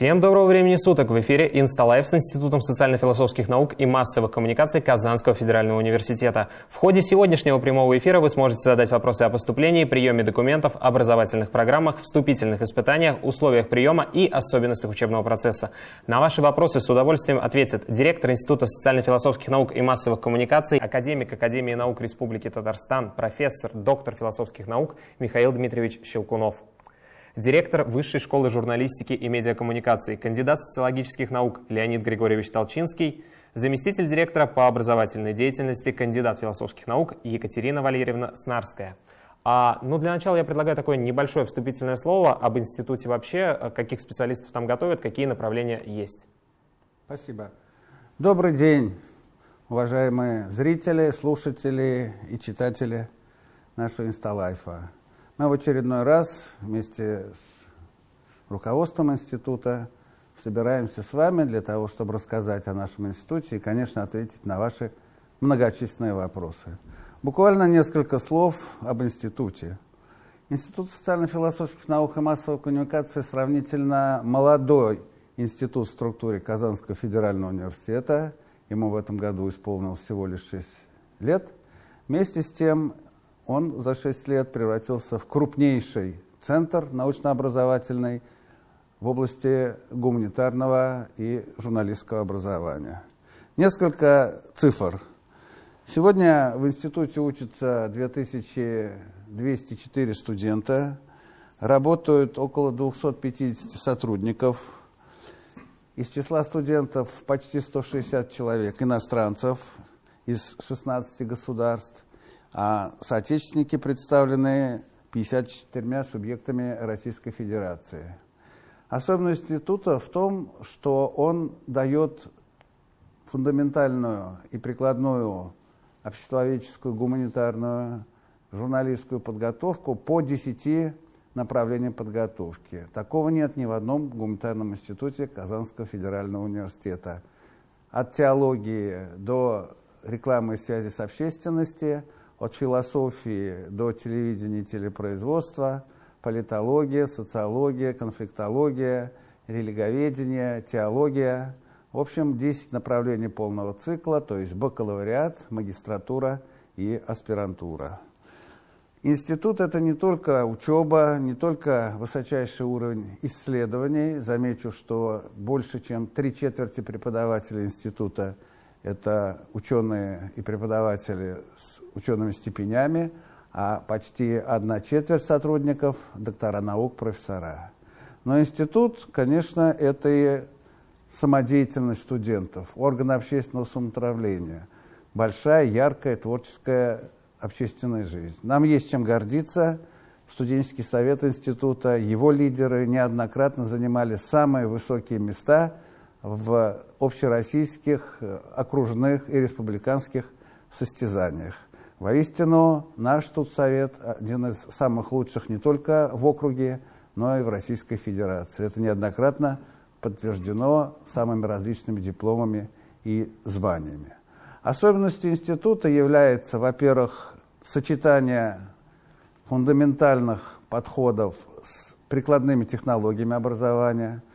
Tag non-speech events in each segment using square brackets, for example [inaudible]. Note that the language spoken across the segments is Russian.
Всем доброго времени суток! В эфире Инсталайф с Институтом социально-философских наук и массовых коммуникаций Казанского федерального университета. В ходе сегодняшнего прямого эфира вы сможете задать вопросы о поступлении, приеме документов, образовательных программах, вступительных испытаниях, условиях приема и особенностях учебного процесса. На ваши вопросы с удовольствием ответит директор Института социально-философских наук и массовых коммуникаций, академик Академии наук Республики Татарстан, профессор, доктор философских наук Михаил Дмитриевич Щелкунов директор Высшей школы журналистики и медиакоммуникации, кандидат социологических наук Леонид Григорьевич Толчинский, заместитель директора по образовательной деятельности, кандидат философских наук Екатерина Валерьевна Снарская. А, ну, для начала я предлагаю такое небольшое вступительное слово об институте вообще, каких специалистов там готовят, какие направления есть. Спасибо. Добрый день, уважаемые зрители, слушатели и читатели нашего инсталайфа. Мы в очередной раз вместе с руководством института собираемся с вами для того, чтобы рассказать о нашем институте и, конечно, ответить на ваши многочисленные вопросы. Буквально несколько слов об институте. Институт социально-философских наук и массовой коммуникации сравнительно молодой институт в структуре Казанского федерального университета. Ему в этом году исполнилось всего лишь 6 лет. Вместе с тем он за 6 лет превратился в крупнейший центр научно-образовательный в области гуманитарного и журналистского образования. Несколько цифр. Сегодня в институте учатся 2204 студента, работают около 250 сотрудников. Из числа студентов почти 160 человек, иностранцев из 16 государств а соотечественники представлены 54 субъектами Российской Федерации. Особенность института в том, что он дает фундаментальную и прикладную обществоведческую, гуманитарную, журналистскую подготовку по 10 направлениям подготовки. Такого нет ни в одном гуманитарном институте Казанского федерального университета. От теологии до рекламы и связи с общественностью – от философии до телевидения и телепроизводства, политология, социология, конфликтология, религоведение, теология. В общем, 10 направлений полного цикла, то есть бакалавриат, магистратура и аспирантура. Институт – это не только учеба, не только высочайший уровень исследований. Замечу, что больше чем три четверти преподавателей института – это ученые и преподаватели с учеными степенями, а почти одна четверть сотрудников – доктора наук, профессора. Но институт, конечно, это и самодеятельность студентов, органы общественного самоуправления, большая, яркая, творческая общественная жизнь. Нам есть чем гордиться. Студенческий совет института, его лидеры неоднократно занимали самые высокие места – в общероссийских, э, окружных и республиканских состязаниях. Воистину, наш Студсовет один из самых лучших не только в округе, но и в Российской Федерации. Это неоднократно подтверждено самыми различными дипломами и званиями. Особенностью института является, во-первых, сочетание фундаментальных подходов с прикладными технологиями образования –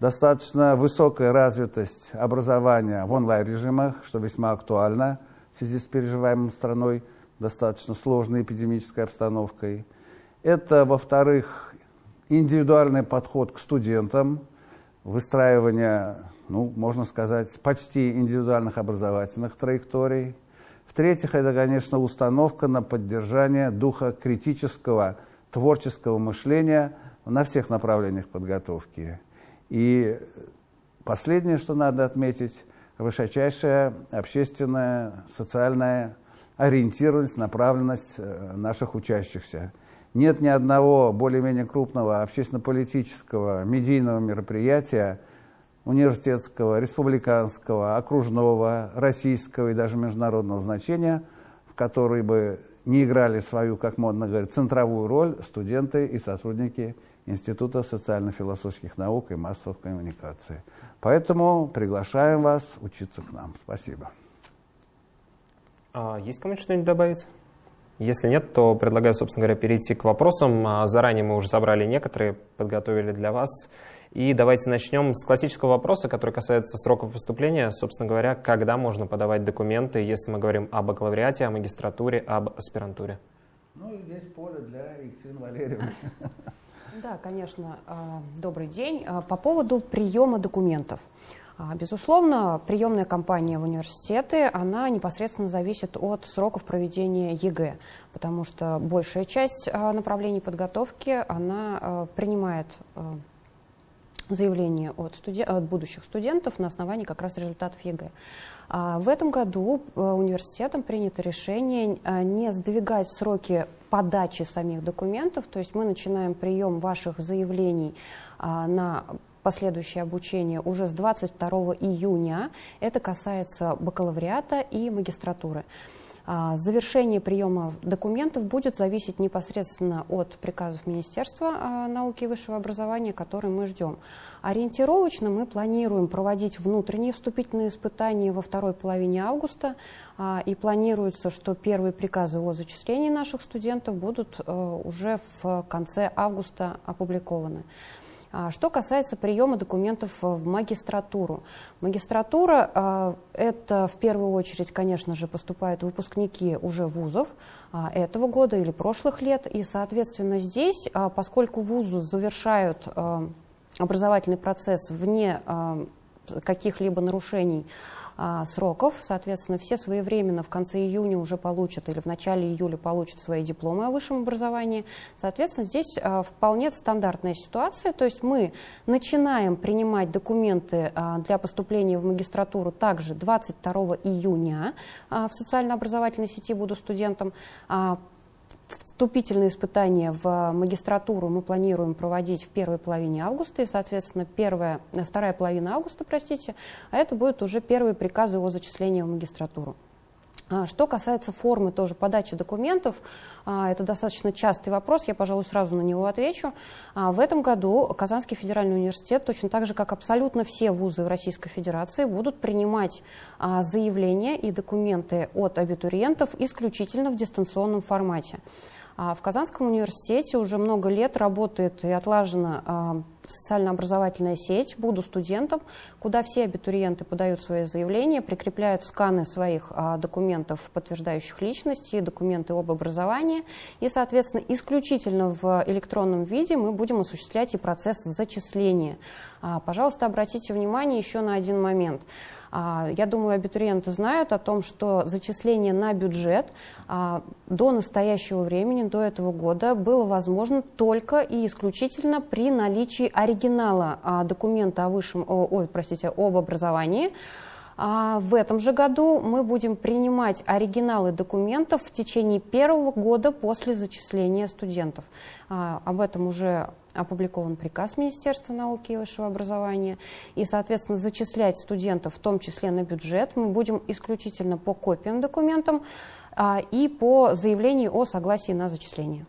достаточно высокая развитость образования в онлайн-режимах, что весьма актуально в связи с переживаемой страной достаточно сложной эпидемической обстановкой. Это, во-вторых, индивидуальный подход к студентам, выстраивание, ну, можно сказать, почти индивидуальных образовательных траекторий. В-третьих, это, конечно, установка на поддержание духа критического, творческого мышления на всех направлениях подготовки. И последнее, что надо отметить, высочайшая общественная, социальная ориентированность, направленность э, наших учащихся. Нет ни одного более-менее крупного общественно-политического медийного мероприятия университетского, республиканского, окружного, российского и даже международного значения, в который бы не играли свою, как модно говорить, центровую роль студенты и сотрудники Института социально-философских наук и массовых коммуникаций. Поэтому приглашаем вас учиться к нам. Спасибо. А есть кому-нибудь что-нибудь добавить? Если нет, то предлагаю, собственно говоря, перейти к вопросам. А заранее мы уже собрали некоторые, подготовили для вас. И давайте начнем с классического вопроса, который касается сроков поступления. Собственно говоря, когда можно подавать документы, если мы говорим о бакалавриате, о магистратуре, об аспирантуре? Ну, здесь поле для Екатерины Валерьевны. Да, конечно. А, добрый день. А, по поводу приема документов. А, безусловно, приемная кампания в университеты, она непосредственно зависит от сроков проведения ЕГЭ, потому что большая часть направлений подготовки, она принимает заявление от, студен... от будущих студентов на основании как раз результатов ЕГЭ. В этом году университетом принято решение не сдвигать сроки подачи самих документов, то есть мы начинаем прием ваших заявлений а, на последующее обучение уже с 22 июня. Это касается бакалавриата и магистратуры. А, завершение приема документов будет зависеть непосредственно от приказов Министерства а, науки и высшего образования, которые мы ждем. Ориентировочно мы планируем проводить внутренние вступительные испытания во второй половине августа, а, и планируется, что первые приказы о зачислении наших студентов будут уже в конце августа опубликованы. А, что касается приема документов в магистратуру. Магистратура а, – это в первую очередь, конечно же, поступают выпускники уже вузов а, этого года или прошлых лет. И, соответственно, здесь, поскольку вузы завершают образовательный процесс вне каких-либо нарушений а, сроков. Соответственно, все своевременно в конце июня уже получат или в начале июля получат свои дипломы о высшем образовании. Соответственно, здесь а, вполне стандартная ситуация. То есть мы начинаем принимать документы а, для поступления в магистратуру также 22 июня в социально-образовательной сети «Буду студентом». Вступительные испытания в магистратуру мы планируем проводить в первой половине августа, и, соответственно, первая, вторая половина августа, простите, а это будут уже первые приказы о зачислении в магистратуру. А, что касается формы тоже подачи документов, а, это достаточно частый вопрос, я, пожалуй, сразу на него отвечу. А, в этом году Казанский федеральный университет, точно так же, как абсолютно все вузы Российской Федерации, будут принимать заявления и документы от абитуриентов исключительно в дистанционном формате. В Казанском университете уже много лет работает и отлажена социально-образовательная сеть «Буду студентом», куда все абитуриенты подают свои заявления, прикрепляют сканы своих а, документов, подтверждающих личность, и документы об образовании. И, соответственно, исключительно в электронном виде мы будем осуществлять и процесс зачисления. А, пожалуйста, обратите внимание еще на один момент. А, я думаю, абитуриенты знают о том, что зачисление на бюджет а, до настоящего времени, до этого года, было возможно только и исключительно при наличии оригинала а, документа о высшем, ой, простите, об образовании, а в этом же году мы будем принимать оригиналы документов в течение первого года после зачисления студентов. А, об этом уже опубликован приказ Министерства науки и высшего образования. И, соответственно, зачислять студентов, в том числе на бюджет, мы будем исключительно по копиям документам а, и по заявлению о согласии на зачисление.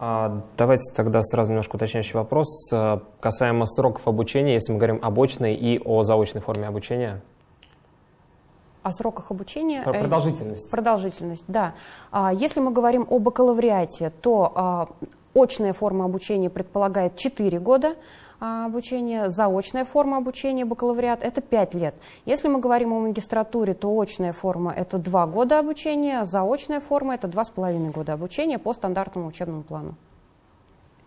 А, давайте тогда сразу немножко уточняющий вопрос э, касаемо сроков обучения, если мы говорим об очной и о заочной форме обучения. О сроках обучения? Про продолжительность. Продолжительность, да. А, если мы говорим о бакалавриате, то а, очная форма обучения предполагает 4 года, а, обучения, заочная форма обучения, бакалавриат, это 5 лет. Если мы говорим о магистратуре, то очная форма – это 2 года обучения, заочная форма – это 2,5 года обучения по стандартному учебному плану.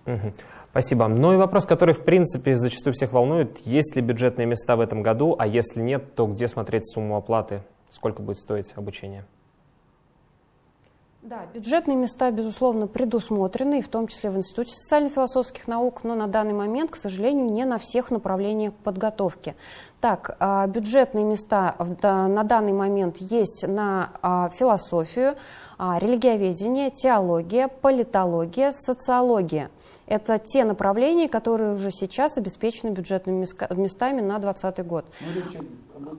Угу. Спасибо. Ну и вопрос, который, в принципе, зачастую всех волнует. Есть ли бюджетные места в этом году, а если нет, то где смотреть сумму оплаты? Сколько будет стоить обучение? Да, бюджетные места, безусловно, предусмотрены, в том числе в Институте социально-философских наук, но на данный момент, к сожалению, не на всех направлениях подготовки. Так, а, бюджетные места на данный момент есть на а, философию, религиоведение, теология, политология, социология. Это те направления, которые уже сейчас обеспечены бюджетными местами на 2020 год. Ну,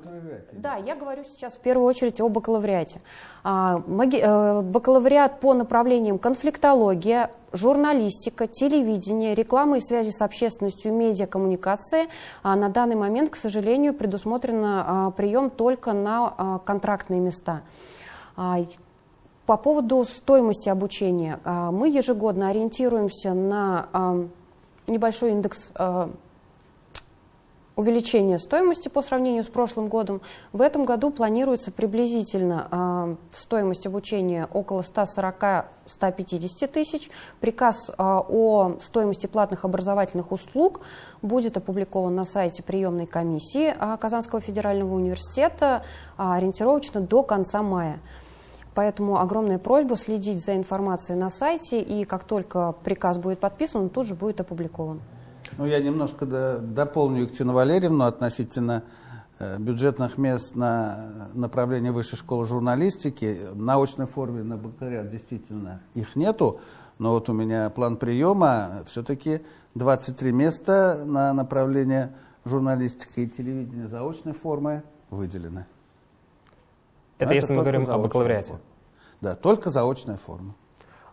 да, я говорю сейчас в первую очередь о бакалавриате. А, э, бакалавриат по направлениям конфликтология, журналистика, телевидение, реклама и связи с общественностью, медиакоммуникации. А на данный момент, к сожалению, предусмотрен а, прием только на контрактные места. По поводу стоимости обучения. Мы ежегодно ориентируемся на небольшой индекс э, увеличения стоимости по сравнению с прошлым годом. В этом году планируется приблизительно стоимость обучения около 140-150 тысяч. Приказ о стоимости платных образовательных услуг будет опубликован на сайте приемной комиссии Казанского федерального университета ориентировочно до конца мая. Поэтому огромная просьба следить за информацией на сайте, и как только приказ будет подписан, он тут же будет опубликован. Ну, я немножко до, дополню Екатерину Валерьевну относительно э, бюджетных мест на направление высшей школы журналистики. В научной форме на бакалавриат действительно их нету, но вот у меня план приема все-таки 23 места на направление журналистика и телевидения заочной формы выделены. Это, если мы говорим о бакалавриате. Форма. Да, только заочная форма.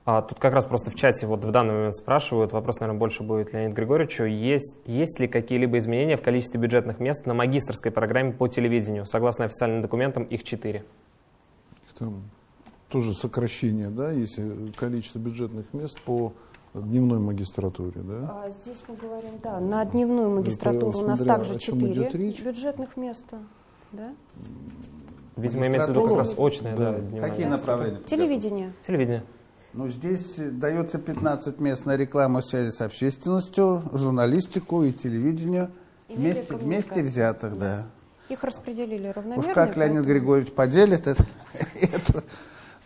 А, тут как раз просто в чате вот в данный момент спрашивают, вопрос, наверное, больше будет Леонид Григорьевичу, есть, есть ли какие-либо изменения в количестве бюджетных мест на магистрской программе по телевидению? Согласно официальным документам, их четыре. Там тоже сокращение, да, если количество бюджетных мест по дневной магистратуре, да? А здесь мы говорим, да, на дневную магистратуру Это, у нас также четыре бюджетных места, да? Видимо, имеется в виду как раз очное, да. да Какие направления? Телевидение. Телевидение. Ну, здесь дается 15 мест на рекламу связи с общественностью, журналистику и телевидение. И вместе, вместе взятых, да. Их распределили равномерно. Уж как Леонид поэтому... Григорьевич поделит, это, [laughs] это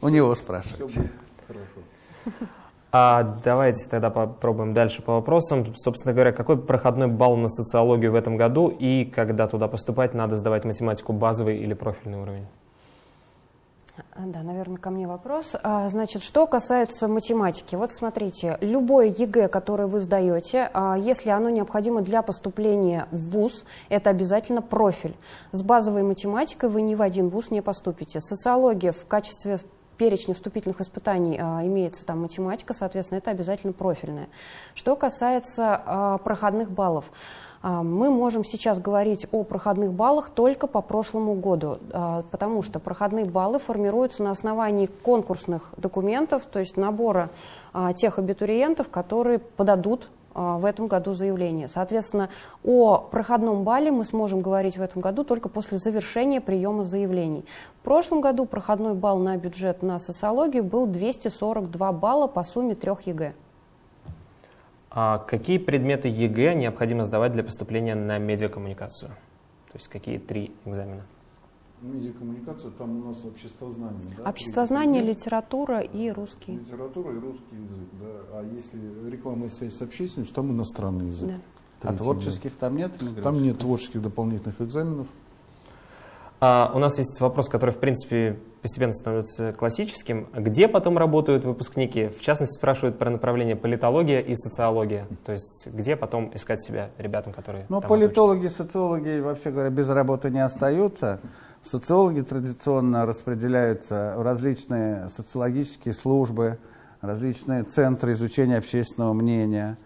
у него спрашивать. А давайте тогда попробуем дальше по вопросам. Собственно говоря, какой проходной балл на социологию в этом году и когда туда поступать, надо сдавать математику базовый или профильный уровень? Да, наверное, ко мне вопрос. А, значит, что касается математики. Вот смотрите, любое ЕГЭ, которое вы сдаете, а, если оно необходимо для поступления в ВУЗ, это обязательно профиль. С базовой математикой вы ни в один ВУЗ не поступите. Социология в качестве перечне вступительных испытаний а, имеется там математика, соответственно, это обязательно профильная. Что касается а, проходных баллов, а, мы можем сейчас говорить о проходных баллах только по прошлому году, потому что проходные баллы формируются на основании конкурсных документов, то есть набора тех абитуриентов, которые подадут в этом году заявление. Соответственно, о проходном балле мы сможем говорить в этом году только после завершения приема заявлений. В прошлом году проходной балл на бюджет на социологию был 242 балла по сумме трех ЕГЭ. А какие предметы ЕГЭ необходимо сдавать для поступления на медиакоммуникацию? То есть какие три экзамена? Медиакоммуникация, там у нас обществознание. Да? Обществознание, При... литература и русский. Литература и русский язык, да. А если реклама и связь с общественностью, там иностранный язык. Да. А творческих там нет? Там нет творческих дополнительных экзаменов. А, у нас есть вопрос, который, в принципе, постепенно становится классическим. Где потом работают выпускники? В частности, спрашивают про направление политология и социология. То есть, где потом искать себя ребятам, которые Ну, политологи, учатся? социологи, вообще говоря, без работы не остаются. Социологи традиционно распределяются в различные социологические службы, различные центры изучения общественного мнения,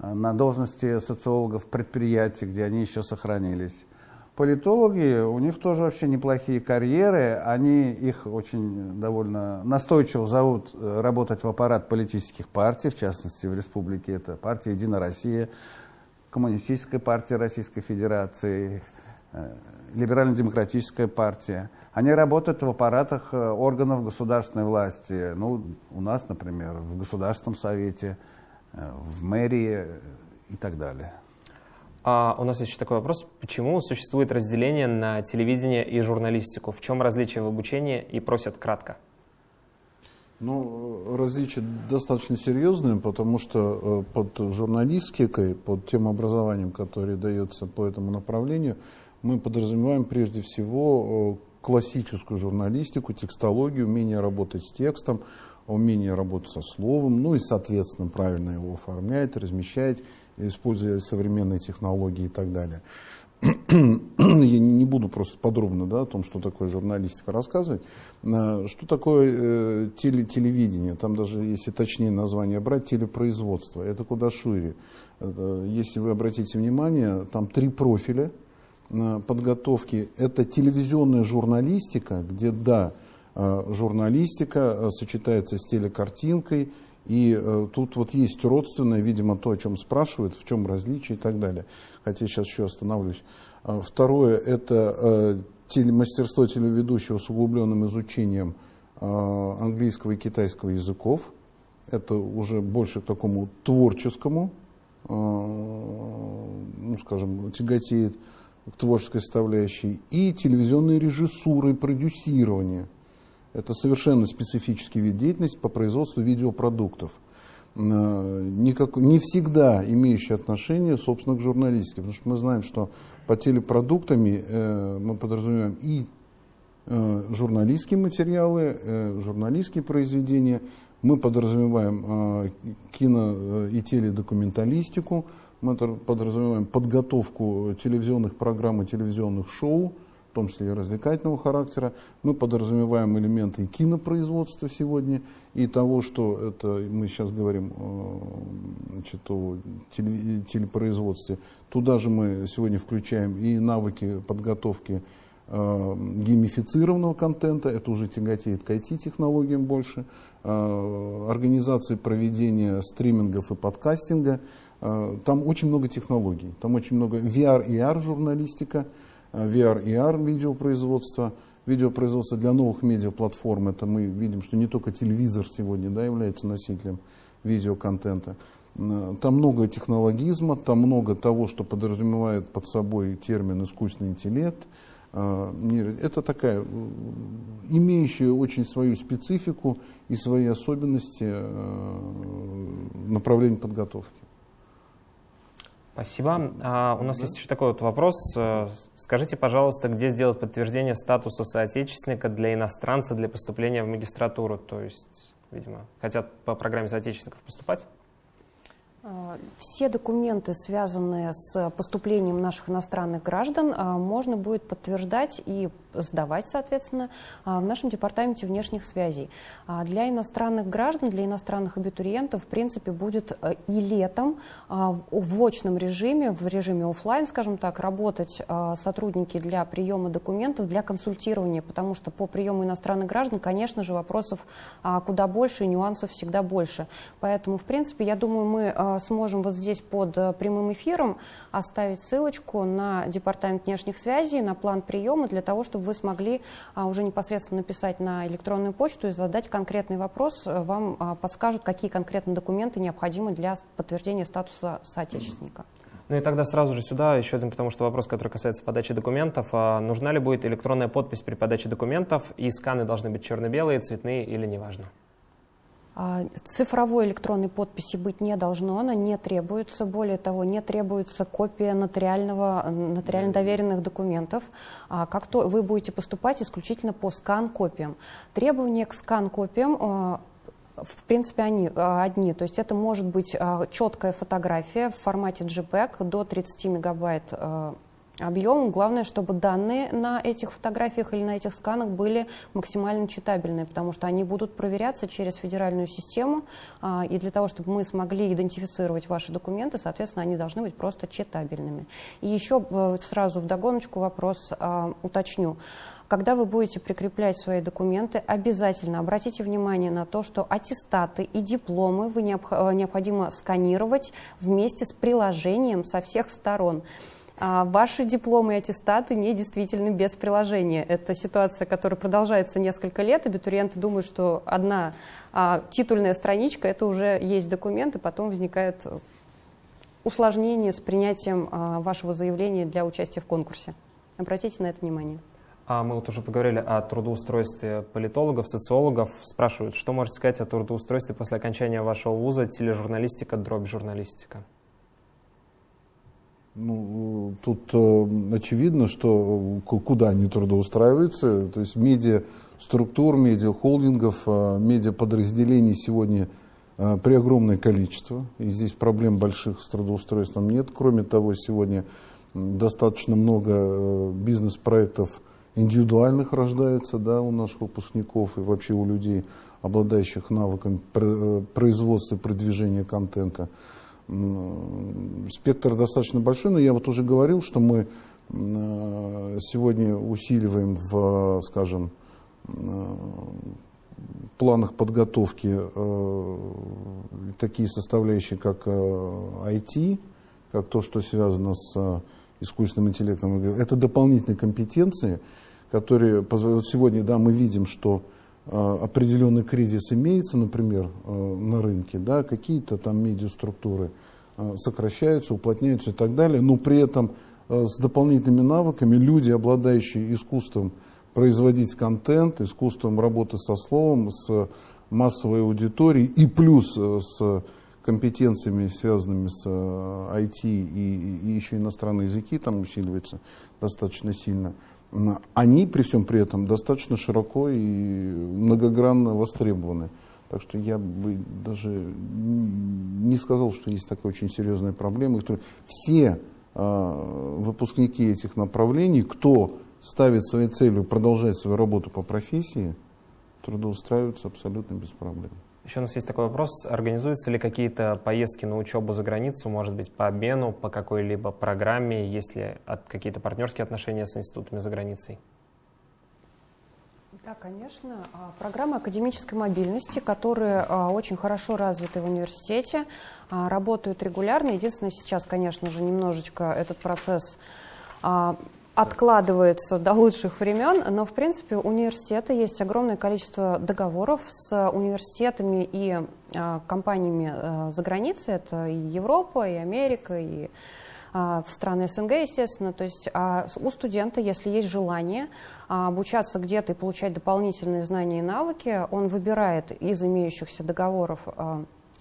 э, на должности социологов предприятий, где они еще сохранились. Политологи, у них тоже вообще неплохие карьеры, они их очень довольно настойчиво зовут э, работать в аппарат политических партий, в частности в республике это партия «Единая Россия», Коммунистическая партия Российской Федерации, э, либерально-демократическая партия, они работают в аппаратах э, органов государственной власти. Ну, у нас, например, в Государственном совете, э, в мэрии и так далее. А у нас есть еще такой вопрос. Почему существует разделение на телевидение и журналистику? В чем различие в обучении? И просят кратко. Ну, различие достаточно серьезное, потому что э, под журналистикой, под тем образованием, которое дается по этому направлению, мы подразумеваем прежде всего э, классическую журналистику, текстологию, умение работать с текстом, умение работать со словом, ну и, соответственно, правильно его оформлять, размещать, используя современные технологии и так далее. Я не буду просто подробно да, о том, что такое журналистика рассказывать. Э, что такое э, теле, телевидение? Там даже, если точнее название брать, телепроизводство. Это куда шире. Если вы обратите внимание, там три профиля – подготовки это телевизионная журналистика, где, да, э, журналистика э, сочетается с телекартинкой, И э, тут вот есть родственное, видимо, то, о чем спрашивают, в чем различие и так далее. Хотя сейчас еще остановлюсь. Второе – это э, теле, мастерство телеведущего с углубленным изучением э, английского и китайского языков. Это уже больше к такому творческому, э, ну, скажем, тяготеет творческой составляющей. И телевизионной режиссуры, продюсирование – это совершенно специфический вид деятельности по производству видеопродуктов. Э, никак, не всегда имеющий отношение, собственно, к журналистике. Потому что мы знаем, что по телепродуктами э, мы подразумеваем и э, журналистские материалы, э, журналистские произведения, мы подразумеваем э, кино и теледокументалистику, мы подразумеваем подготовку телевизионных программ и телевизионных шоу, в том числе и развлекательного характера. Мы подразумеваем элементы кинопроизводства сегодня и того, что это мы сейчас говорим значит, о телепроизводстве. Туда же мы сегодня включаем и навыки подготовки э, геймифицированного контента, это уже тяготеет к IT-технологиям больше, э, организации проведения стримингов и подкастинга. Э, там очень много технологий, там очень много VR и AR журналистика, VR и AR видеопроизводства, видеопроизводство для новых медиаплатформ. Это мы видим, что не только телевизор сегодня да, является носителем видеоконтента. Там много технологизма, там много того, что подразумевает под собой термин искусственный интеллект. Это такая, имеющая очень свою специфику и свои особенности э, направления подготовки. Спасибо. А, у нас да. есть еще такой вот вопрос. Э, скажите, пожалуйста, где сделать подтверждение статуса соотечественника для иностранца для поступления в магистратуру? То есть, видимо, хотят по программе соотечественников поступать? А, все документы, связанные с поступлением наших иностранных граждан, а, можно будет подтверждать и сдавать, соответственно, а, в нашем департаменте внешних связей. Для иностранных граждан, для иностранных абитуриентов, в принципе, будет и летом в очном режиме, в режиме офлайн, скажем так, работать сотрудники для приема документов, для консультирования, потому что по приему иностранных граждан, конечно же, вопросов куда больше, нюансов всегда больше. Поэтому, в принципе, я думаю, мы Э, сможем вот здесь под э, прямым эфиром оставить ссылочку на Департамент внешних связей, на план приема, для того, чтобы вы смогли а, уже непосредственно написать на электронную почту и задать конкретный вопрос. Э, вам а, подскажут, какие конкретно документы необходимы для подтверждения статуса соотечественника. Ну и тогда сразу же сюда еще один, потому что вопрос, который касается подачи документов. А нужна ли будет электронная подпись при подаче документов, и сканы должны быть черно-белые, цветные или неважно? А, цифровой электронной подписи быть не должно, она не требуется. Более того, не требуется копия нотариального, нотариально доверенных документов. А как то вы будете поступать исключительно по скан-копиям. Требования к скан-копиям а, в принципе, они одни. То есть это может быть четкая фотография в формате JPEG до 30 мегабайт объемом. Главное, чтобы данные на этих фотографиях или на этих сканах были максимально читабельные, потому что они будут проверяться через федеральную систему, а, и для того, чтобы мы смогли идентифицировать ваши документы, соответственно, они должны быть просто читабельными. И еще э, сразу в догоночку вопрос а, уточню. Когда вы будете прикреплять свои документы, обязательно обратите внимание на то, что аттестаты и дипломы вы э, необходимо сканировать вместе с приложением со всех сторон. А ваши дипломы и аттестаты не действительны без приложения. Это ситуация, которая продолжается несколько лет. Абитуриенты думают, что одна а, титульная страничка – это уже есть документ, и потом возникает усложнение с принятием а, вашего заявления для участия в конкурсе. Обратите на это внимание. А мы вот уже поговорили о трудоустройстве политологов, социологов. Спрашивают, что можете сказать о трудоустройстве после окончания вашего вуза тележурналистика, дробь журналистика? Ну, тут э, очевидно, что куда они трудоустраиваются, то есть медиа структур, медиа холдингов, э, медиа подразделений сегодня э, при огромное количество, и здесь проблем больших с трудоустройством нет. Кроме того, сегодня достаточно много э, бизнес-проектов индивидуальных рождается да, у наших выпускников и вообще у людей, обладающих навыком э, производства и продвижения контента спектр достаточно большой, но я вот уже говорил, что мы э, сегодня усиливаем в, скажем, э, планах подготовки такие составляющие, как IT, как то, что связано с искусственным интеллектом. Это дополнительные компетенции, которые позволяют... Сегодня да, мы видим, что определенный кризис имеется, например, на рынке, да, какие-то там медиаструктуры сокращаются, уплотняются и так далее, но при этом с дополнительными навыками люди, обладающие искусством производить контент, искусством работы со словом, с массовой аудиторией и плюс э, с компетенциями, связанными с IT э, и, и еще иностранные языки там усиливаются достаточно сильно, они при всем при этом достаточно широко и многогранно востребованы. Так что я бы даже не сказал, что есть такая очень серьезная проблема. Все э, выпускники этих направлений, кто ставит своей целью продолжать свою работу по профессии, трудоустраиваются абсолютно без проблем. Еще у нас есть такой вопрос. Организуются ли какие-то поездки на учебу за границу, может быть, по обмену, по какой-либо программе, есть ли какие-то партнерские отношения с институтами за границей? Да, конечно. А, программы академической мобильности, которые а, очень хорошо развиты в университете, а, работают регулярно. Единственное, сейчас, конечно же, немножечко этот процесс откладывается до лучших времен, но, в принципе, у университета есть огромное количество договоров с университетами и э, компаниями э, за границей. Это и Европа, и Америка, и э, страны СНГ, естественно. То есть э, у студента, если есть желание обучаться где-то и получать дополнительные знания и навыки, он выбирает из имеющихся договоров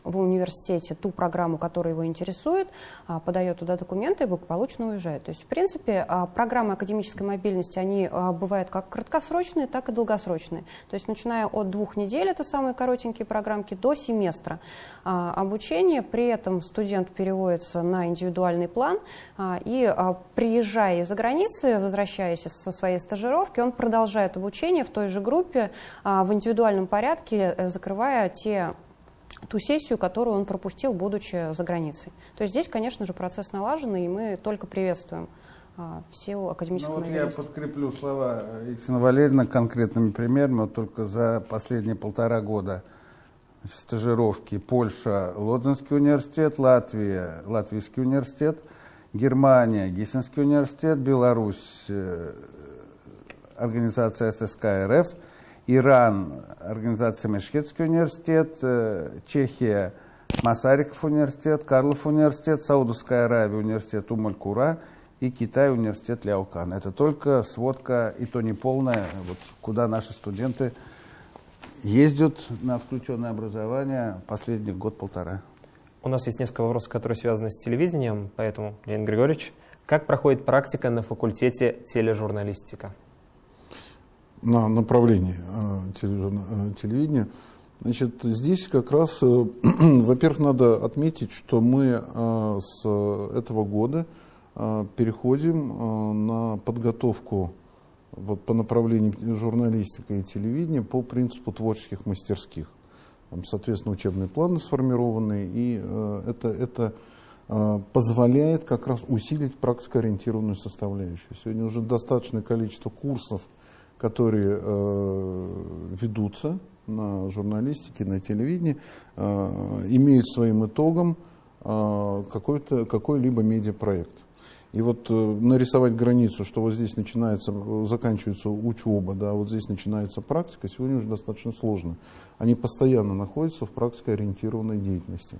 в университете ту программу, которая его интересует, а, подает туда документы и благополучно уезжает. То есть, в принципе, а, программы академической мобильности, они а, бывают как краткосрочные, так и долгосрочные. То есть, начиная от двух недель, это самые коротенькие программки, до семестра обучения. При этом студент переводится на индивидуальный план и, приезжая из-за границы, возвращаясь со своей стажировки, он продолжает обучение в той же группе в индивидуальном порядке, э, закрывая те ту сессию, которую он пропустил, будучи за границей. То есть здесь, конечно же, процесс налаженный, и мы только приветствуем а, в силу академической ну, вот Я подкреплю слова Екатерины Валерьевны конкретными примерами. Вот только за последние полтора года стажировки Польша, Лодзинский университет, Латвия, Латвийский университет, Германия, Гиссенский университет, Беларусь, э, организация ССК РФ – Иран, организация Мешхетский университет, э, Чехия, Масариков университет, Карлов университет, Саудовская Аравия университет Умаль-Кура и Китай университет Ляокан. Это только сводка, и то не полная, вот, куда наши студенты ездят на включенное образование последний год-полтора. У нас есть несколько вопросов, которые связаны с телевидением, поэтому, Леонид Григорьевич, как проходит практика на факультете тележурналистика? На направлении э, э, телевидения. Значит, здесь как раз, э, [clears throat] во-первых, надо отметить, что мы с этого года переходим на подготовку вот, по направлению журналистика и телевидения по принципу творческих мастерских. Там, соответственно, учебные планы сформированы, и это, это позволяет как раз усилить практикоориентированную составляющую. Сегодня уже достаточное количество курсов которые э, ведутся на журналистике, на телевидении, э, имеют своим итогом э, какой-либо медиапроект. И вот нарисовать границу, что вот здесь начинается, заканчивается учеба, да, вот здесь начинается практика, сегодня уже достаточно сложно. Они постоянно находятся в практикоориентированной деятельности.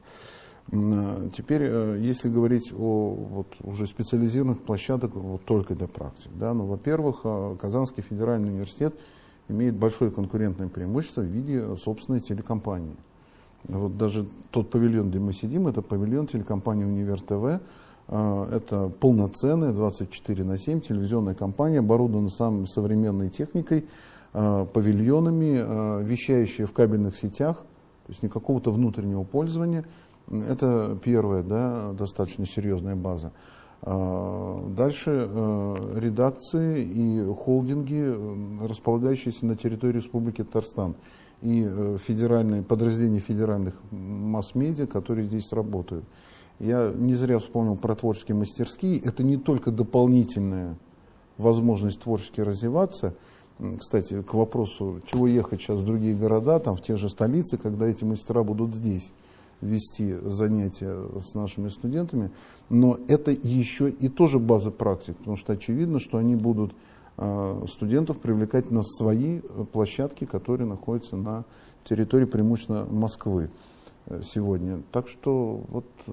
Э, теперь, э, если говорить о вот, уже специализированных площадках вот, только для практик, да, ну, во-первых, э, Казанский федеральный университет имеет большое конкурентное преимущество в виде собственной телекомпании. Вот даже тот павильон, где мы сидим, это павильон телекомпании Универ ТВ. Это полноценная 24 на 7 телевизионная компания, оборудованная самой современной техникой, павильонами, вещающая в кабельных сетях, то есть не какого-то внутреннего пользования – это первая, да, достаточно серьезная база. А, дальше э, редакции и холдинги, э, располагающиеся на территории Республики Татарстан, и э, федеральные, подразделения федеральных масс-медиа, которые здесь работают. Я не зря вспомнил про творческие мастерские. Это не только дополнительная возможность творчески развиваться, кстати, к вопросу, чего ехать сейчас в другие города, там в те же столицы, когда эти мастера будут здесь вести занятия с нашими студентами, но это еще и тоже база практик, потому что очевидно, что они будут э, студентов привлекать на свои площадки, которые находятся на территории преимущественно Москвы э, сегодня. Так что вот э,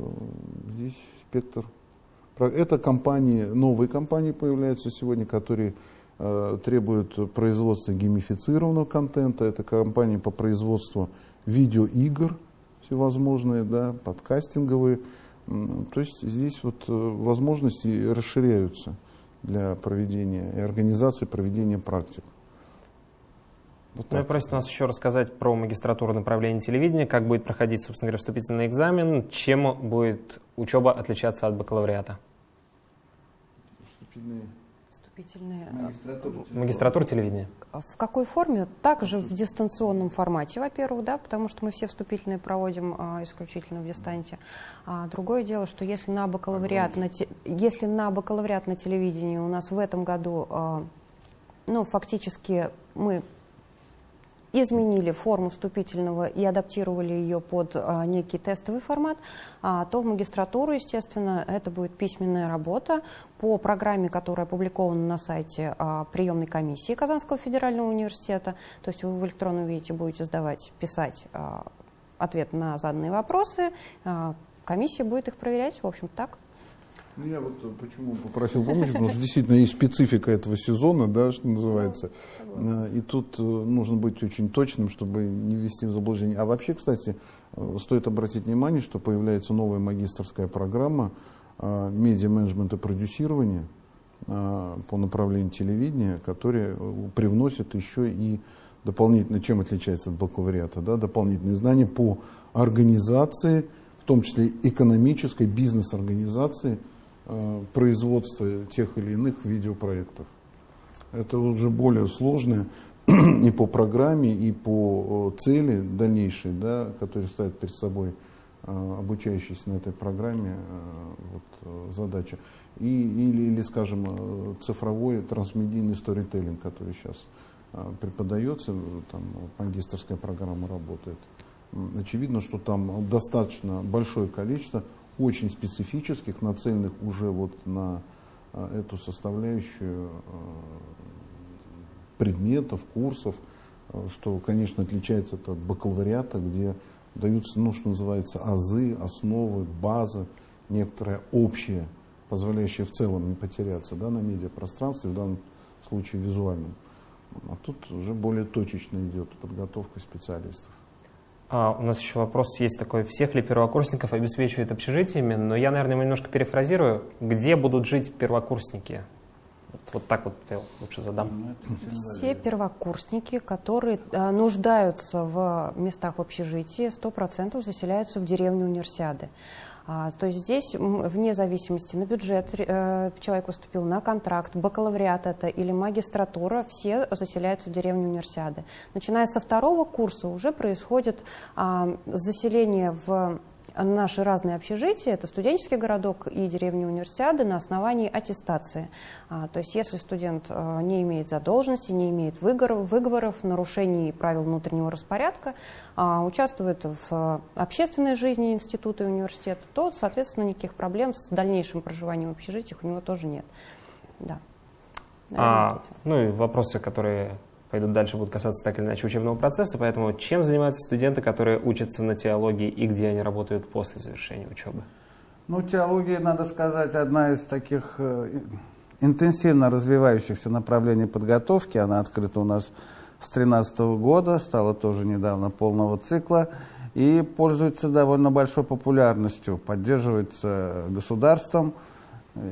здесь спектр. Это компании, новые компании появляются сегодня, которые Э, требуют производства геймифицированного контента. Это компании по производству видеоигр всевозможные, да, подкастинговые. То есть здесь вот э, возможности расширяются для проведения и организации проведения практик. Вот ну, просит нас еще рассказать про магистратуру направления телевидения, как будет проходить, собственно говоря, вступительный экзамен, чем будет учеба отличаться от бакалавриата. Вступительные вступительные... Магистратура, Магистратура телевидения. В какой форме? Также в дистанционном формате, во-первых, да, потому что мы все вступительные проводим а, исключительно в дистанте. А другое дело, что если на бакалавриат, на те, если на бакалавриат на телевидении у нас в этом году, а, ну, фактически мы изменили форму вступительного и адаптировали ее под а, некий тестовый формат, а, то в магистратуру, естественно, это будет письменная работа по программе, которая опубликована на сайте а, приемной комиссии Казанского федерального университета. То есть вы в электронном виде будете сдавать, писать ответ на заданные вопросы, комиссия будет их проверять, в общем, так. Ну, я вот э, почему попросил помощи, потому что действительно есть специфика этого сезона, да, что называется. Э, и тут э, нужно быть очень точным, чтобы не ввести в заблуждение. А вообще, кстати, стоит обратить внимание, что появляется новая магистрская программа медиа-менеджмент и продюсирования по направлению телевидения, которая привносит еще и дополнительно, чем отличается от бакалавриата, да, дополнительные знания по организации, в том числе экономической, бизнес-организации, производства тех или иных видеопроектов. Это уже более сложное [clears throat] и по программе, и по цели дальнейшей, да, которые ставят перед собой э, обучающиеся на этой программе э, вот, задача. И, или, или, скажем, цифровой трансмедийный сторителлинг, который сейчас преподается, там магистрская программа работает. Очевидно, что там достаточно большое количество очень специфических, нацеленных уже вот на а, эту составляющую а, предметов, курсов, а, что, конечно, отличается от бакалавриата, где даются, ну, что называется, азы, основы, база, некоторое общее, позволяющее в целом не потеряться да, на медиапространстве, в данном случае визуальном. А тут уже более точечно идет подготовка специалистов. А, у нас еще вопрос есть такой. Всех ли первокурсников обеспечивают общежитиями? Но я, наверное, немножко перефразирую. Где будут жить первокурсники? Вот, вот так вот я лучше задам. Ну, Все первокурсники, которые э, нуждаются в местах в общежитии, 100% заселяются в деревню универсиады. А, то есть здесь вне зависимости на бюджет э, человек поступил на контракт, бакалавриат это или магистратура, все заселяются в деревню универсиады. Начиная со второго курса уже происходит а, заселение в наши разные общежития, это студенческий городок и деревня универсиады на основании аттестации. А, то есть если студент а, не имеет задолженности, не имеет выговоров, выговоров нарушений правил внутреннего распорядка, а, участвует в общественной жизни института и университета, то, соответственно, никаких проблем с дальнейшим проживанием в общежитиях у него тоже нет. Да. а, ну и вопросы, которые пойдут дальше, будут касаться так или иначе учебного процесса. Поэтому чем занимаются студенты, которые учатся на теологии и где они работают после завершения учебы? Ну, теология, надо сказать, одна из таких э, интенсивно развивающихся направлений подготовки. Она открыта у нас с 2013 года, стала тоже недавно полного цикла и пользуется довольно большой популярностью, поддерживается государством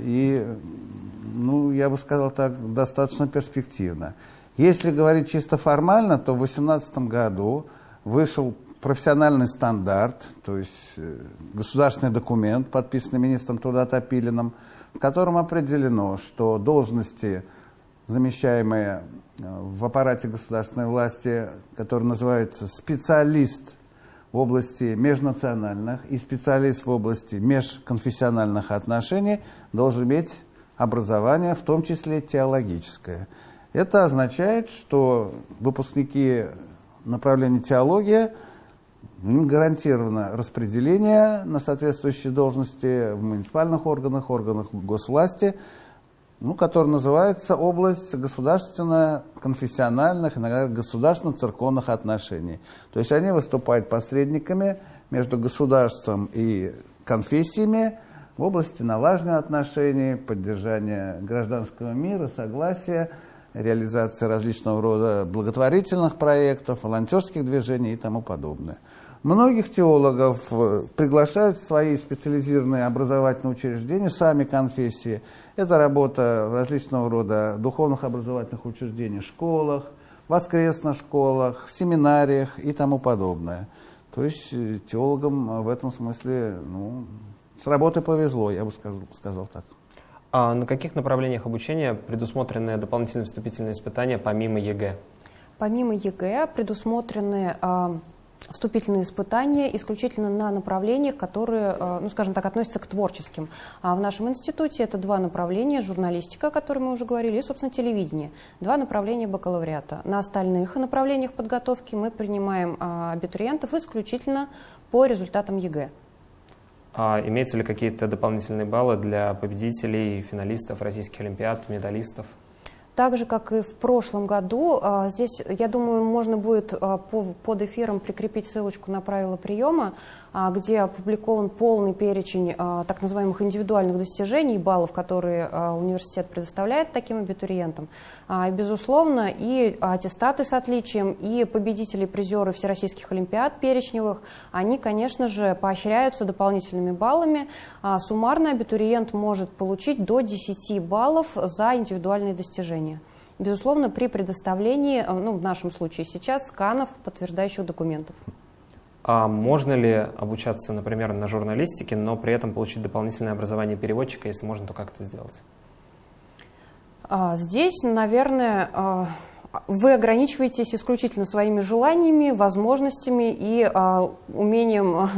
и, ну, я бы сказал так, достаточно перспективно. Если говорить чисто формально, то в 2018 году вышел профессиональный стандарт, то есть э, государственный документ, подписанный министром труда Топилиным, в котором определено, что должности, замещаемые э, в аппарате государственной власти, который называется специалист в области межнациональных и специалист в области межконфессиональных отношений, должен иметь образование, в том числе теологическое. Это означает, что выпускники направления теология, им гарантировано распределение на соответствующие должности в муниципальных органах, органах госвласти, ну, который называется область государственно-конфессиональных, иногда государственно-церковных отношений. То есть они выступают посредниками между государством и конфессиями в области налаживания отношений, поддержания гражданского мира, согласия, реализации различного рода благотворительных проектов, волонтерских движений и тому подобное. Многих теологов э, приглашают в свои специализированные образовательные учреждения, сами конфессии. Это работа различного рода духовных образовательных учреждениях, школах, воскресных школах, семинариях и тому подобное. То есть э, теологам в этом смысле ну, с работы повезло, я бы сказал, сказал так. А на каких направлениях обучения предусмотрены дополнительные вступительные испытания помимо ЕГЭ? Помимо ЕГЭ предусмотрены э, вступительные испытания исключительно на направлениях, которые, э, ну, скажем так, относятся к творческим. А в нашем институте это два направления, журналистика, о которой мы уже говорили, и, собственно, телевидение. Два направления бакалавриата. На остальных направлениях подготовки мы принимаем э, абитуриентов исключительно по результатам ЕГЭ. А имеются ли какие-то дополнительные баллы для победителей, финалистов российских олимпиад, медалистов? Так же, как и в прошлом году, а, здесь, я думаю, можно будет а, под эфиром прикрепить ссылочку на правила приема, где опубликован полный перечень так называемых индивидуальных достижений, баллов, которые университет предоставляет таким абитуриентам. И, безусловно, и аттестаты с отличием, и победители, призеры всероссийских олимпиад перечневых, они, конечно же, поощряются дополнительными баллами. Суммарно абитуриент может получить до 10 баллов за индивидуальные достижения. Безусловно, при предоставлении, ну, в нашем случае сейчас, сканов, подтверждающих документов. А можно ли обучаться, например, на журналистике, но при этом получить дополнительное образование переводчика, если можно, то как это сделать? А, здесь, наверное, а, вы ограничиваетесь исключительно своими желаниями, возможностями и а, умением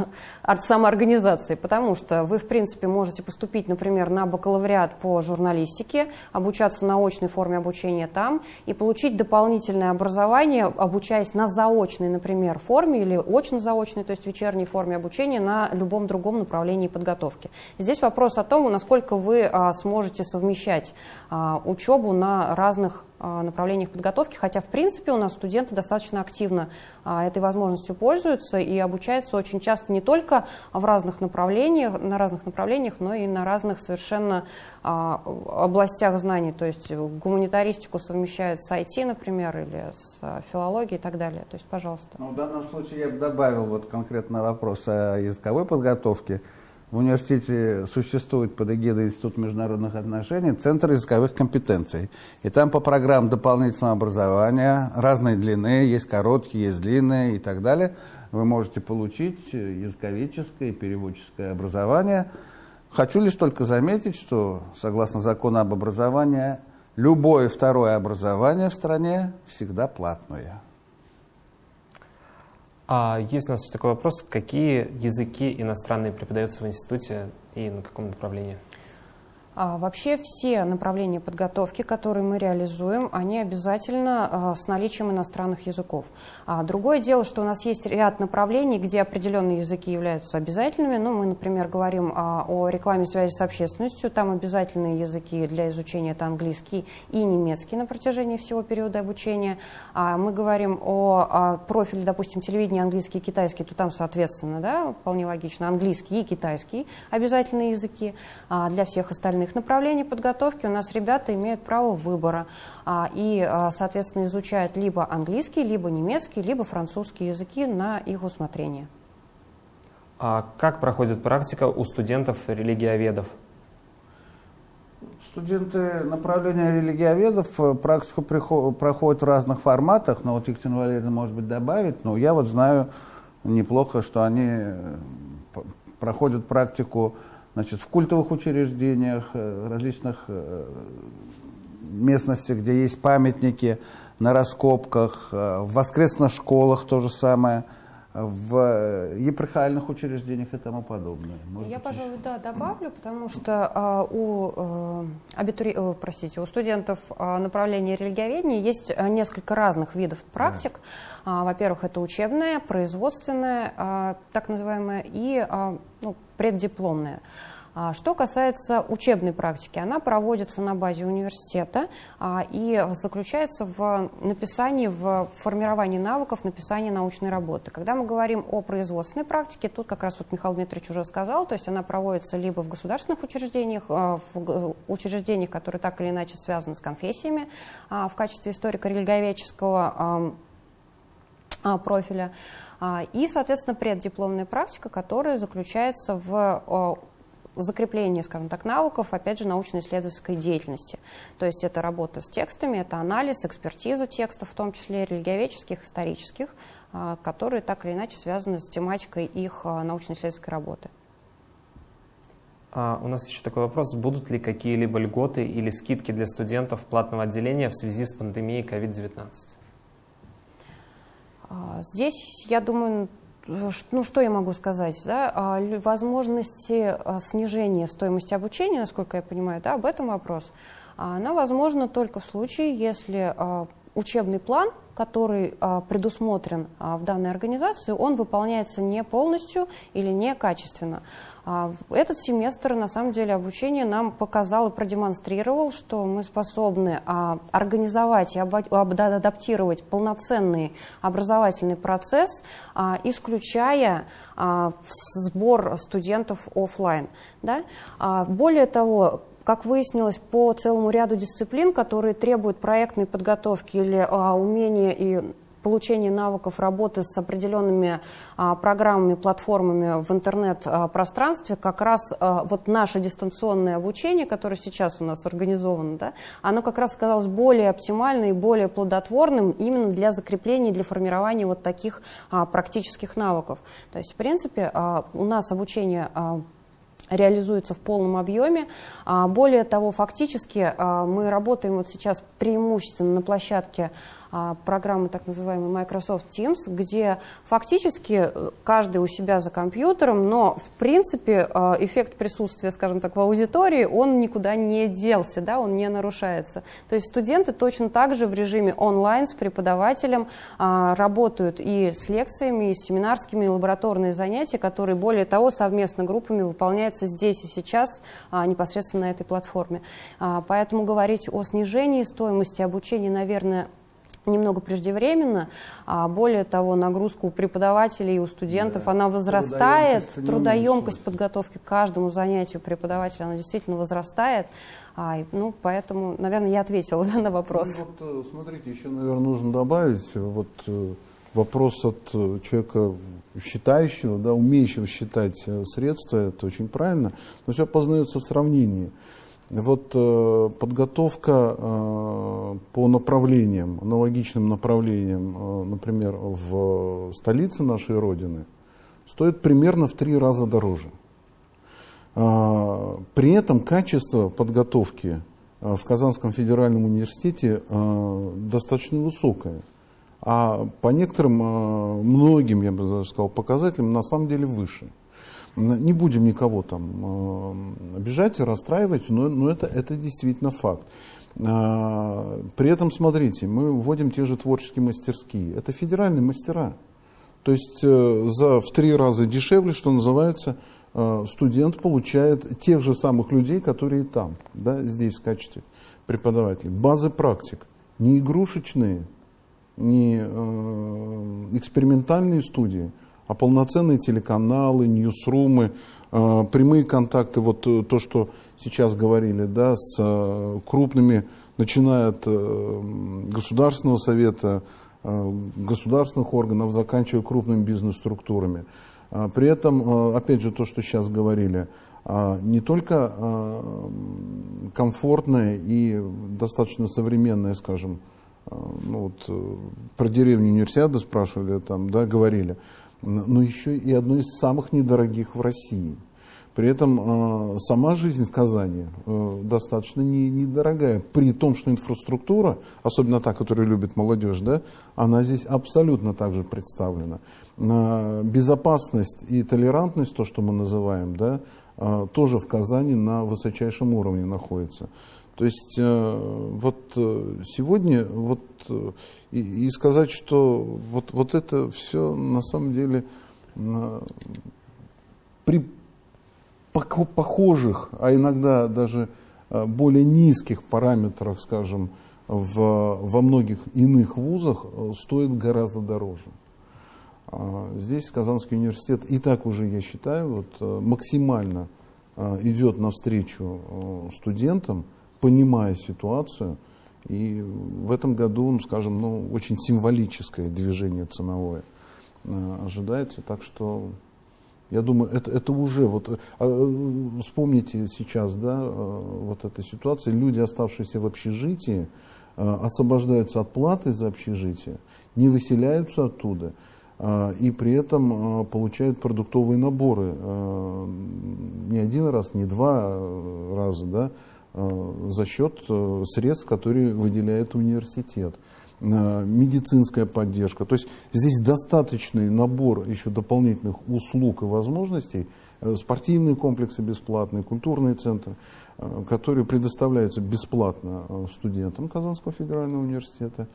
а, самоорганизации, потому что вы, в принципе, можете поступить, например, на бакалавриат по журналистике, обучаться на очной форме обучения там и получить дополнительное образование, обучаясь на заочной, например, форме или очно-заочной, то есть вечерней форме обучения на любом другом направлении подготовки. Здесь вопрос о том, насколько вы а, сможете совмещать а, учебу на разных направлениях подготовки, хотя, в принципе, у нас студенты достаточно активно а, этой возможностью пользуются и обучаются очень часто не только в разных направлениях, на разных направлениях, но и на разных совершенно а, областях знаний, то есть гуманитаристику совмещают с IT, например, или с филологией и так далее. То есть, пожалуйста. Ну, в данном случае я бы добавил вот конкретно вопрос о языковой подготовке. В университете существует под эгидой Института международных отношений Центр языковых компетенций. И там по программам дополнительного образования разной длины, есть короткие, есть длинные и так далее, вы можете получить языковедческое и переводческое образование. Хочу лишь только заметить, что согласно закону об образовании, любое второе образование в стране всегда платное. А есть у нас такой вопрос, какие языки иностранные преподаются в институте и на каком направлении? А, вообще все направления подготовки, которые мы реализуем, они обязательно а, с наличием иностранных языков. А, другое дело, что у нас есть ряд направлений, где определенные языки являются обязательными. Ну, мы, например, говорим о рекламе связи с общественностью. Там обязательные языки для изучения это английский и немецкий на протяжении всего периода обучения. Мы говорим о профиле, допустим, телевидения английский и китайский, то там, соответственно, да, вполне логично, английский и китайский обязательные языки. Для всех остальных остальных направлений подготовки у нас ребята имеют право выбора а, и, а, соответственно, изучают либо английский, либо немецкий, либо французский языки на их усмотрение. А как проходит практика у студентов-религиоведов? Студенты направления религиоведов э, практику проходят в разных форматах, но вот Екатерина Валерьевна, может быть, добавит, но я вот знаю неплохо, что они э, проходят практику значит, в культовых учреждениях, э, различных э, местностях, где есть памятники, на раскопках, э, в воскресных школах то же самое. В епархиальных учреждениях и тому подобное. Может Я, быть, пожалуй, еще? да, добавлю, потому что а, у, а, абитури... О, простите, у студентов а, направления религиоведения есть несколько разных видов практик. Да. А, во-первых, это учебная, производственная, а, так называемая, и а, ну, преддипломная. А, что касается учебной практики, она проводится на базе университета а, и заключается в написании, в формировании навыков написания научной работы. Когда мы говорим о производственной практике, тут как раз вот Михаил Дмитриевич уже сказал, то есть она проводится либо в государственных учреждениях, а, в учреждениях, которые так или иначе связаны с конфессиями, в качестве историко-религиоведческого профиля, и, соответственно, преддипломная практика, которая заключается в закрепление, скажем так, навыков, опять же, научно-исследовательской деятельности. То есть это работа с текстами, это анализ, экспертиза текстов, в том числе религиоведческих, исторических, а, которые так или иначе связаны с тематикой их а, научно-исследовательской работы. А у нас еще такой вопрос. Будут ли какие-либо льготы или скидки для студентов платного отделения в связи с пандемией COVID-19? А, здесь, я думаю, ну, что я могу сказать? Да? А, возможности а, снижения стоимости обучения, насколько я понимаю, да, об этом вопрос. Она возможна только в случае, если а, учебный план, который а, предусмотрен а, в данной организации, он выполняется не полностью или не качественно. А, этот семестр, на самом деле, обучение нам показал и продемонстрировал, что мы способны организовать и адаптировать полноценный образовательный процесс, исключая сбор студентов офлайн. Да? Более того, как выяснилось, по целому ряду дисциплин, которые требуют проектной подготовки или а, умения и получения навыков работы с определенными а, программами, платформами в интернет-пространстве, как раз а, вот наше дистанционное обучение, которое сейчас у нас организовано, да, оно как раз оказалось более оптимальным и более плодотворным именно для закрепления, для формирования вот таких а, практических навыков. То есть, в принципе, а, у нас обучение а, реализуется в полном объеме. А, более того, фактически а, мы работаем вот сейчас преимущественно на площадке программы так называемой Microsoft Teams, где фактически э, каждый у себя за компьютером, но в принципе э, эффект присутствия, скажем так, в аудитории, он никуда не делся, да, он не нарушается. То есть студенты точно так же в режиме онлайн с преподавателем а, работают и с лекциями, и с семинарскими, и лабораторные занятия, которые, более того, совместно группами выполняются здесь и сейчас а, непосредственно на этой платформе. Поэтому говорить о снижении стоимости обучения, наверное, немного преждевременно. А более того, нагрузка у преподавателей и у студентов, да. она возрастает. Трудоемкость, трудоемкость подготовки к каждому занятию преподавателя, она действительно возрастает. А, ну, поэтому, наверное, я ответила [laughs] да, на вопрос. Ну, вот, э, смотрите, еще, наверное, нужно добавить вот э, вопрос от э, человека считающего, да, умеющего считать средства, это очень правильно, но все познается в сравнении. Вот э, подготовка э, по направлениям, аналогичным направлениям, э, например, в столице нашей Родины, стоит примерно в три раза дороже. Э, при этом качество подготовки э, в Казанском федеральном университете э, достаточно высокое. А по некоторым, многим, я бы даже сказал, показателям на самом деле выше. Не будем никого там э, обижать и расстраивать, но, но это, это действительно факт. А, при этом, смотрите, мы вводим те же творческие мастерские. Это федеральные мастера. То есть э, за, в три раза дешевле, что называется, э, студент получает тех же самых людей, которые там, да, здесь в качестве преподавателей. Базы практик, не игрушечные, не экспериментальные студии – а полноценные телеканалы, ньюсрумы, э, прямые контакты, вот э, то, что сейчас говорили, да, с э, крупными, начиная от Государственного совета, государственных органов, заканчивая крупными бизнес-структурами. При этом, опять же, то, что сейчас говорили, не только комфортная и достаточно современная, скажем, ну вот, про деревню универсиады спрашивали, там, да, говорили, но еще и одно из самых недорогих в России. При этом э, сама жизнь в Казани э, достаточно не, недорогая. При том, что инфраструктура, особенно та, которую любит молодежь, да, она здесь абсолютно также представлена. Э, безопасность и толерантность, то, что мы называем, да, тоже в Казани на высочайшем уровне находится. То есть э, вот э, сегодня вот, э, и, и сказать, что вот, вот это все на самом деле при похожих, а иногда даже более низких параметрах, скажем, в, во многих иных вузах стоит гораздо дороже. А здесь Казанский университет и так уже, я считаю, вот, максимально идет навстречу студентам, понимая ситуацию. И в этом году, ну, скажем, ну, очень символическое движение ценовое ожидается. Так что я думаю, это, это уже, вот, а, вспомните сейчас, да, а, вот эта ситуация, люди, оставшиеся в общежитии, а, освобождаются от платы за общежитие, не выселяются оттуда, и при этом получают продуктовые наборы не один раз, не два раза, да, за счет средств, которые выделяет университет медицинская поддержка. То есть здесь достаточный набор еще дополнительных услуг и возможностей, э, спортивные комплексы бесплатные, культурные центры, э, которые предоставляются бесплатно э, студентам Казанского федерального университета.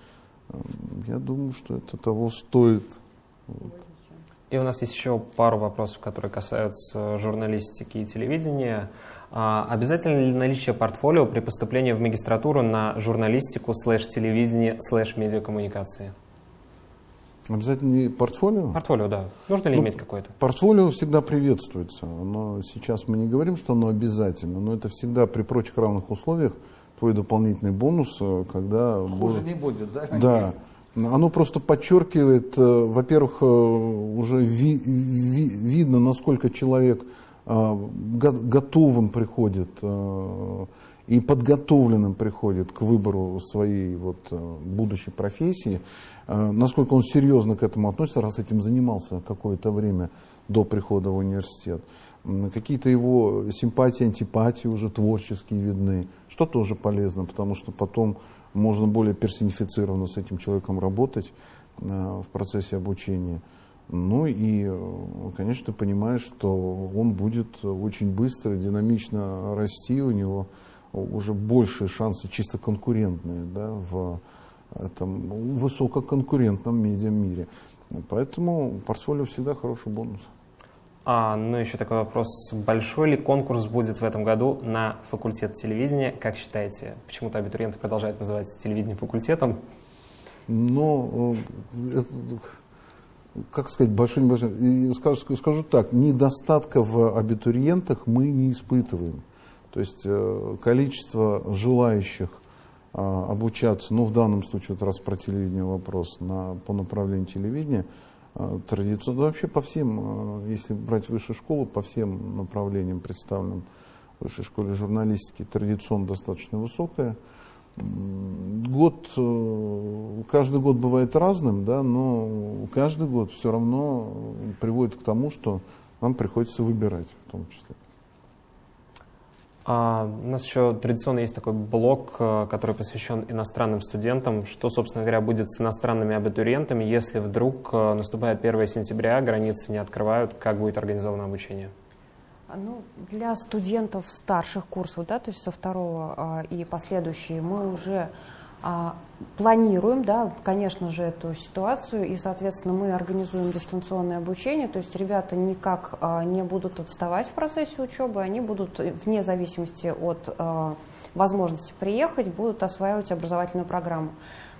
Я думаю, что это того стоит. И у нас есть еще пару вопросов, которые касаются журналистики и телевидения. А обязательно ли наличие портфолио при поступлении в магистратуру на журналистику, слэш-телевидение, слэш-медиакоммуникации? Обязательно не портфолио? Портфолио, да. Нужно ли ну, иметь какое-то? Портфолио всегда приветствуется. Но сейчас мы не говорим, что оно обязательно, но это всегда при прочих равных условиях твой дополнительный бонус, э, когда... Хуже будет... не будет, да? Да. Оно просто подчеркивает, э, во-первых, э, уже ви, ви, видно, насколько человек а, готовым приходит и подготовленным приходит к выбору своей вот будущей профессии, насколько он серьезно к этому относится, раз этим занимался какое-то время до прихода в университет. Какие-то его симпатии, антипатии уже творческие видны, что тоже полезно, потому что потом можно более персонифицированно с этим человеком работать в процессе обучения. Ну и, конечно, ты понимаешь, что он будет очень быстро, динамично расти, у него уже большие шансы чисто конкурентные да, в этом высококонкурентном медиамире. Поэтому портфолио всегда хороший бонус. А, ну, еще такой вопрос. Большой ли конкурс будет в этом году на факультет телевидения? Как считаете? Почему-то абитуриенты продолжают называть телевидение факультетом. Ну, как сказать, большой, небольшой, скажу, скажу так, недостатка в абитуриентах мы не испытываем. То есть э, количество желающих а, обучаться, ну в данном случае, вот раз про телевидение вопрос, на, по направлению телевидения, традиционно, вообще по всем, а, если брать высшую школу, по всем направлениям представленным в высшей школе журналистики, традиционно достаточно высокая год, э, каждый год бывает разным, да, но каждый год все равно приводит к тому, что нам приходится выбирать в том числе. А, у нас еще традиционно есть такой блок, э, который посвящен иностранным студентам. Что, собственно говоря, будет с иностранными абитуриентами, если вдруг э, наступает 1 сентября, границы не открывают, как будет организовано обучение? А, ну, для студентов старших курсов, да, то есть со второго а, и последующие, мы уже планируем, да, конечно же, эту ситуацию, и, соответственно, мы организуем дистанционное обучение, то есть ребята никак а, не будут отставать в процессе учебы, они будут вне зависимости от а, возможности приехать, будут осваивать образовательную программу.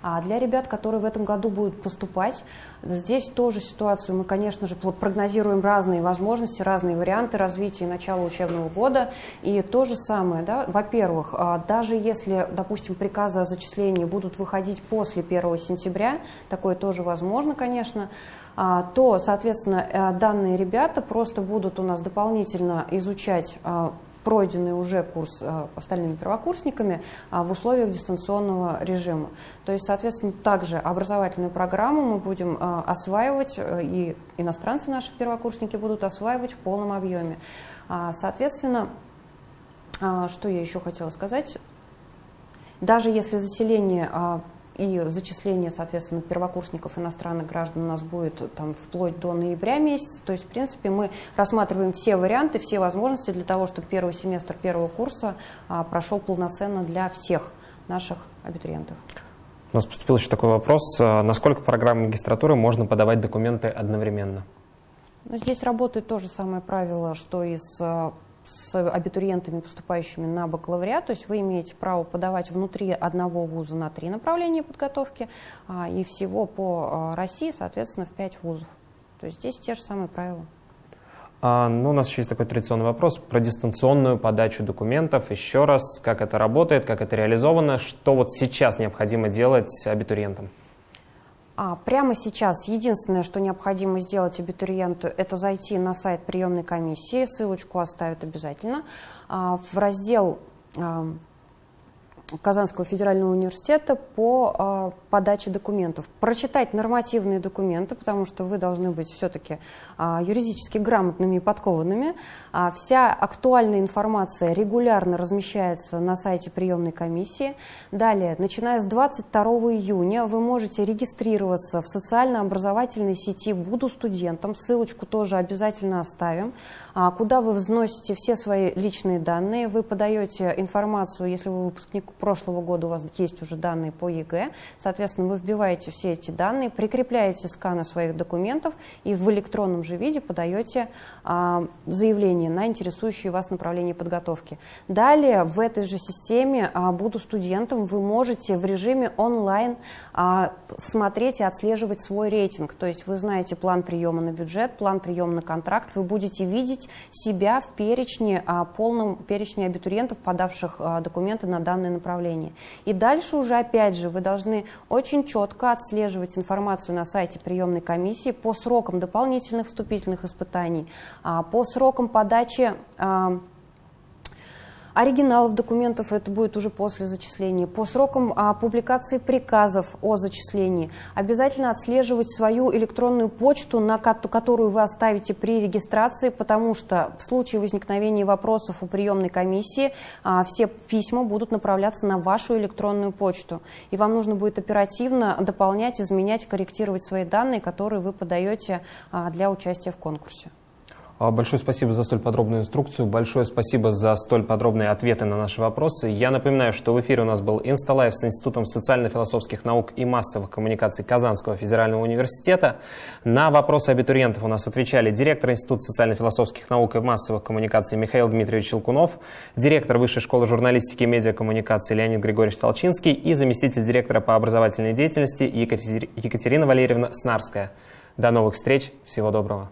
А для ребят, которые в этом году будут поступать, здесь тоже ситуацию мы, конечно же, прогнозируем разные возможности, разные варианты развития начала учебного года. И то же самое, да, во-первых, а, даже если, допустим, приказы о зачислении будут выходить после 1 сентября, такое тоже возможно, конечно, а, то, соответственно, э, данные ребята просто будут у нас дополнительно изучать а, пройденный уже курс э, остальными первокурсниками в условиях дистанционного режима. То есть, соответственно, также образовательную программу мы будем осваивать, и иностранцы наши первокурсники будут осваивать в полном объеме. Соответственно, что я еще хотела сказать? Даже если заселение и зачисление, соответственно, первокурсников иностранных граждан у нас будет там, вплоть до ноября месяца. То есть, в принципе, мы рассматриваем все варианты, все возможности для того, чтобы первый семестр первого курса а, прошел полноценно для всех наших абитуриентов. У нас поступил еще такой вопрос. А, насколько программы магистратуры можно подавать документы одновременно? Ну, здесь работает то же самое правило, что и с а, с абитуриентами, поступающими на бакалавриат, то есть вы имеете право подавать внутри одного вуза на три направления подготовки а, и всего по а, России, соответственно, в пять вузов. То есть здесь те же самые правила. А, ну, у нас еще есть такой традиционный вопрос про дистанционную подачу документов. Еще раз, как это работает, как это реализовано, что вот сейчас необходимо делать абитуриентам? А, прямо сейчас единственное, что необходимо сделать абитуриенту, это зайти на сайт приемной комиссии, ссылочку оставят обязательно, а, в раздел а, Казанского федерального университета по э, подаче документов. Прочитать нормативные документы, потому что вы должны быть все-таки э, юридически грамотными и подкованными. А вся актуальная информация регулярно размещается на сайте приемной комиссии. Далее, начиная с 22 июня, вы можете регистрироваться в социально-образовательной сети «Буду студентом». Ссылочку тоже обязательно оставим, а, куда вы взносите все свои личные данные. Вы подаете информацию, если вы выпускник прошлого года у вас есть уже данные по ЕГЭ, соответственно, вы вбиваете все эти данные, прикрепляете сканы своих документов и в электронном же виде подаете а, заявление на интересующие вас направление подготовки. Далее в этой же системе а, «Буду студентом» вы можете в режиме онлайн а, смотреть и отслеживать свой рейтинг, то есть вы знаете план приема на бюджет, план приема на контракт, вы будете видеть себя в перечне, а, полном перечне абитуриентов, подавших а, документы на данное направление направлении. И дальше уже, опять же, вы должны очень четко отслеживать информацию на сайте приемной комиссии по срокам дополнительных вступительных испытаний, а, по срокам подачи а, Оригиналов документов это будет уже после зачисления. По срокам а, публикации приказов о зачислении обязательно отслеживать свою электронную почту, на которую вы оставите при регистрации, потому что в случае возникновения вопросов у приемной комиссии а, все письма будут направляться на вашу электронную почту. И вам нужно будет оперативно дополнять, изменять, корректировать свои данные, которые вы подаете а, для участия в конкурсе. А, большое спасибо за столь подробную инструкцию, большое спасибо за столь подробные ответы на наши вопросы. Я напоминаю, что в эфире у нас был Insta Live с Институтом социально-философских наук и массовых коммуникаций Казанского федерального университета. На вопросы абитуриентов у нас отвечали директор Института социально-философских наук и массовых коммуникаций Михаил Дмитриевич Челкунов, директор Высшей школы журналистики и медиакоммуникации Леонид Григорьевич Толчинский и заместитель директора по образовательной деятельности Екатерина Валерьевна Снарская. До новых встреч, всего доброго.